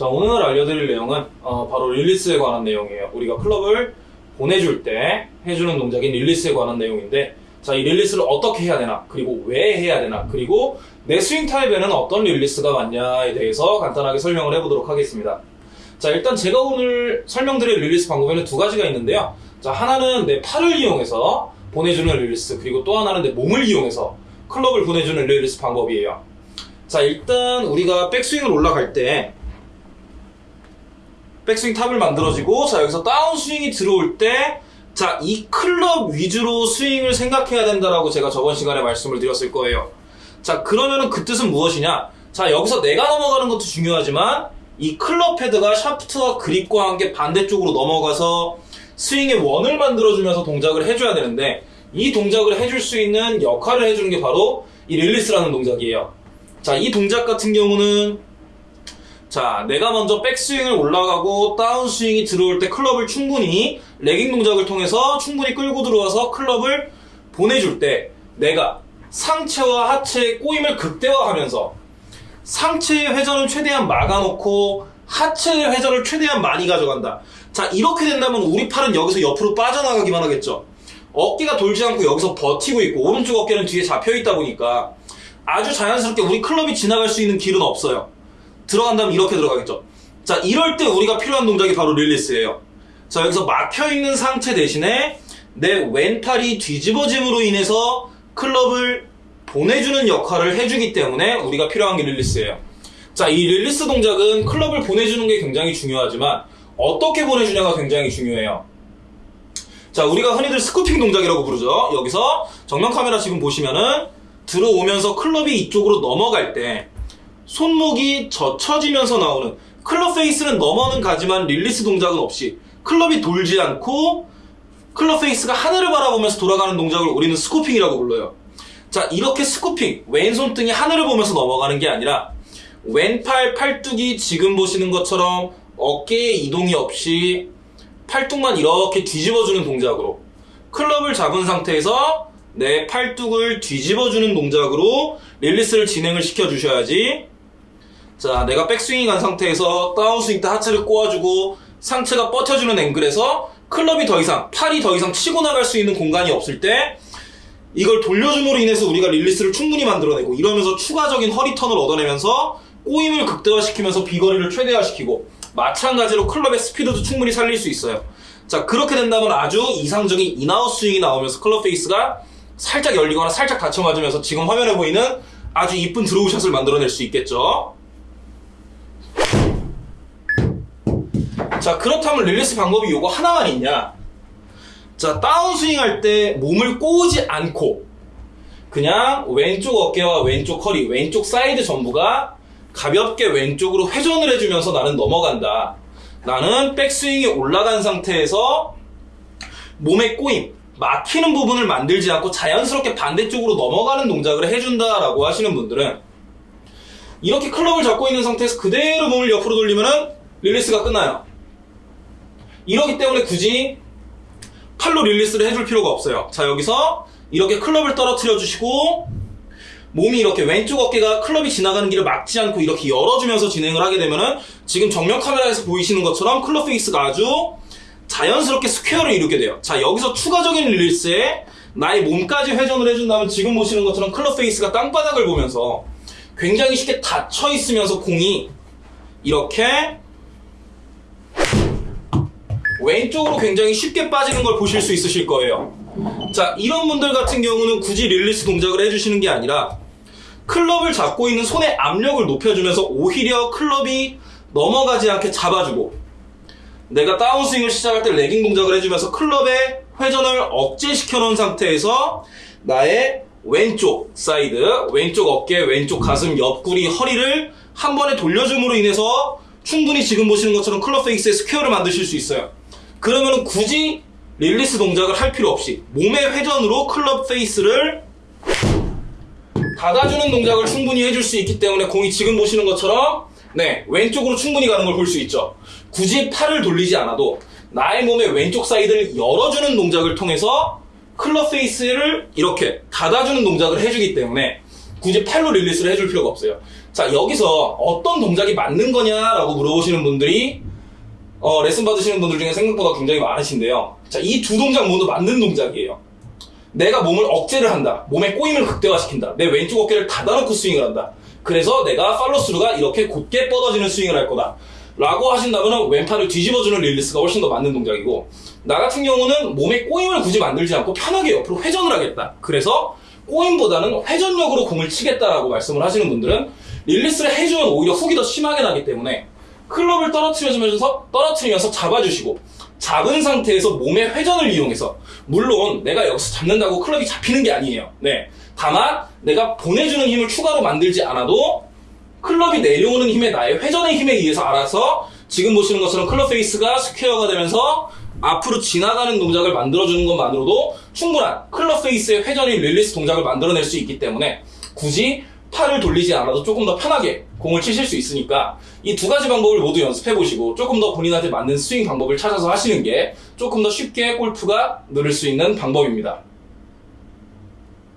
자, 오늘 알려드릴 내용은 어, 바로 릴리스에 관한 내용이에요. 우리가 클럽을 보내줄 때 해주는 동작인 릴리스에 관한 내용인데 자, 이 릴리스를 어떻게 해야 되나, 그리고 왜 해야 되나, 그리고 내 스윙 타입에는 어떤 릴리스가 맞냐에 대해서 간단하게 설명을 해보도록 하겠습니다. 자, 일단 제가 오늘 설명드릴 릴리스 방법에는 두 가지가 있는데요. 자, 하나는 내 팔을 이용해서 보내주는 릴리스, 그리고 또 하나는 내 몸을 이용해서 클럽을 보내주는 릴리스 방법이에요. 자, 일단 우리가 백스윙을 올라갈 때 백스윙 탑을 만들어지고 자 여기서 다운스윙이 들어올 때 자, 이 클럽 위주로 스윙을 생각해야 된다라고 제가 저번 시간에 말씀을 드렸을 거예요. 자, 그러면은 그 뜻은 무엇이냐? 자, 여기서 내가 넘어가는 것도 중요하지만 이 클럽 헤드가 샤프트와 그립과 함께 반대쪽으로 넘어가서 스윙의 원을 만들어주면서 동작을 해줘야 되는데 이 동작을 해줄 수 있는 역할을 해주는 게 바로 이 릴리스라는 동작이에요. 자, 이 동작 같은 경우는 자, 내가 먼저 백스윙을 올라가고 다운스윙이 들어올 때 클럽을 충분히 레깅 동작을 통해서 충분히 끌고 들어와서 클럽을 보내줄 때 내가 상체와 하체의 꼬임을 극대화하면서 상체의 회전을 최대한 막아놓고 하체의 회전을 최대한 많이 가져간다. 자, 이렇게 된다면 우리 팔은 여기서 옆으로 빠져나가기만 하겠죠. 어깨가 돌지 않고 여기서 버티고 있고 오른쪽 어깨는 뒤에 잡혀 있다 보니까 아주 자연스럽게 우리 클럽이 지나갈 수 있는 길은 없어요. 들어간다면 이렇게 들어가겠죠. 자, 이럴 때 우리가 필요한 동작이 바로 릴리스예요. 자, 여기서 막혀있는 상체 대신에 내 왼팔이 뒤집어짐으로 인해서 클럽을 보내주는 역할을 해주기 때문에 우리가 필요한 게 릴리스예요. 자, 이 릴리스 동작은 클럽을 보내주는 게 굉장히 중요하지만 어떻게 보내주냐가 굉장히 중요해요. 자, 우리가 흔히들 scooping 동작이라고 부르죠. 여기서 정면 카메라 지금 보시면은 들어오면서 클럽이 이쪽으로 넘어갈 때 손목이 젖혀지면서 나오는 클럽 페이스는 넘어는 가지만 릴리스 동작은 없이 클럽이 돌지 않고 클럽 페이스가 하늘을 바라보면서 돌아가는 동작을 우리는 scooping이라고 불러요. 자, 이렇게 scooping, 왼손 등이 하늘을 보면서 넘어가는 게 아니라 왼팔 팔뚝이 지금 보시는 것처럼 어깨에 이동이 없이 팔뚝만 이렇게 뒤집어주는 동작으로 클럽을 잡은 상태에서 내 팔뚝을 뒤집어주는 동작으로 릴리스를 진행을 시켜주셔야지 자, 내가 백스윙이 간 상태에서 다운스윙 때 하체를 꼬아주고 상체가 뻗쳐주는 앵글에서 클럽이 더 이상, 팔이 더 이상 치고 나갈 수 있는 공간이 없을 때 이걸 돌려줌으로 인해서 우리가 릴리스를 충분히 만들어내고 이러면서 추가적인 허리 턴을 얻어내면서 꼬임을 극대화시키면서 비거리를 최대화시키고 마찬가지로 클럽의 스피드도 충분히 살릴 수 있어요. 자, 그렇게 된다면 아주 이상적인 in-out 스윙이 나오면서 클럽 페이스가 살짝 열리거나 살짝 닫혀 맞으면서 지금 화면에 보이는 아주 이쁜 draw shot을 만들어낼 수 있겠죠. 자, 그렇다면 릴리스 방법이 요거 하나만 있냐? 자, 다운스윙 할 때 몸을 꼬우지 않고 그냥 왼쪽 어깨와 왼쪽 허리, 왼쪽 사이드 전부가 가볍게 왼쪽으로 회전을 해주면서 나는 넘어간다. 나는 백스윙이 올라간 상태에서 몸의 꼬임, 막히는 부분을 만들지 않고 자연스럽게 반대쪽으로 넘어가는 동작을 해준다라고 하시는 분들은 이렇게 클럽을 잡고 있는 상태에서 그대로 몸을 옆으로 돌리면은 릴리스가 끝나요. 이러기 때문에 굳이 팔로 릴리스를 해줄 필요가 없어요. 자, 여기서 이렇게 클럽을 떨어뜨려 주시고 몸이 이렇게 왼쪽 어깨가 클럽이 지나가는 길을 막지 않고 이렇게 열어주면서 진행을 하게 되면은 지금 정면 카메라에서 보이시는 것처럼 클럽 페이스가 아주 자연스럽게 스퀘어를 이루게 돼요. 자, 여기서 추가적인 릴리스에 나의 몸까지 회전을 해준다면 지금 보시는 것처럼 클럽 페이스가 땅바닥을 보면서 굉장히 쉽게 닫혀 있으면서 공이 이렇게 왼쪽으로 굉장히 쉽게 빠지는 걸 보실 수 있으실 거예요. 자, 이런 분들 같은 경우는 굳이 릴리스 동작을 해주시는 게 아니라 클럽을 잡고 있는 손의 압력을 높여주면서 오히려 클럽이 넘어가지 않게 잡아주고 내가 다운스윙을 시작할 때 lagging 동작을 해주면서 클럽의 회전을 억제시켜 놓은 상태에서 나의 왼쪽 사이드, 왼쪽 어깨, 왼쪽 가슴, 옆구리, 허리를 한 번에 돌려줌으로 인해서 충분히 지금 보시는 것처럼 클럽 페이스의 스퀘어를 만드실 수 있어요. 그러면 굳이 릴리스 동작을 할 필요 없이 몸의 회전으로 클럽 페이스를 닫아주는 동작을 충분히 해줄 수 있기 때문에 공이 지금 보시는 것처럼 네 왼쪽으로 충분히 가는 걸 볼 수 있죠. 굳이 팔을 돌리지 않아도 나의 몸의 왼쪽 사이드를 열어주는 동작을 통해서 클럽 페이스를 이렇게 닫아주는 동작을 해주기 때문에 굳이 팔로 릴리스를 해줄 필요가 없어요. 자, 여기서 어떤 동작이 맞는 거냐라고 물어보시는 분들이 어, 레슨 받으시는 분들 중에 생각보다 굉장히 많으신데요. 자, 이 두 동작 모두 맞는 동작이에요. 내가 몸을 억제를 한다. 몸의 꼬임을 극대화시킨다. 내 왼쪽 어깨를 닫아놓고 스윙을 한다. 그래서 내가 팔로스루가 이렇게 곧게 뻗어지는 스윙을 할 거다. 라고 하신다면 왼팔을 뒤집어주는 릴리스가 훨씬 더 맞는 동작이고 나 같은 경우는 몸의 꼬임을 굳이 만들지 않고 편하게 옆으로 회전을 하겠다. 그래서 꼬임보다는 회전력으로 공을 치겠다라고 말씀을 하시는 분들은 릴리스를 해주면 오히려 훅이 더 심하게 나기 때문에 클럽을 떨어뜨려주면서 떨어뜨리면서 잡아주시고 잡은 상태에서 몸의 회전을 이용해서 물론 내가 여기서 잡는다고 클럽이 잡히는 게 아니에요. 네. 다만 내가 보내주는 힘을 추가로 만들지 않아도 클럽이 내려오는 힘에 나의 회전의 힘에 의해서 알아서 지금 보시는 것처럼 클럽 페이스가 스퀘어가 되면서 앞으로 지나가는 동작을 만들어주는 것만으로도 충분한 클럽 페이스의 회전인 릴리스 동작을 만들어낼 수 있기 때문에 굳이 팔을 돌리지 않아도 조금 더 편하게 공을 치실 수 있으니까 이 두 가지 방법을 모두 연습해 보시고 조금 더 본인한테 맞는 스윙 방법을 찾아서 하시는 게 조금 더 쉽게 골프가 늘을 수 있는 방법입니다.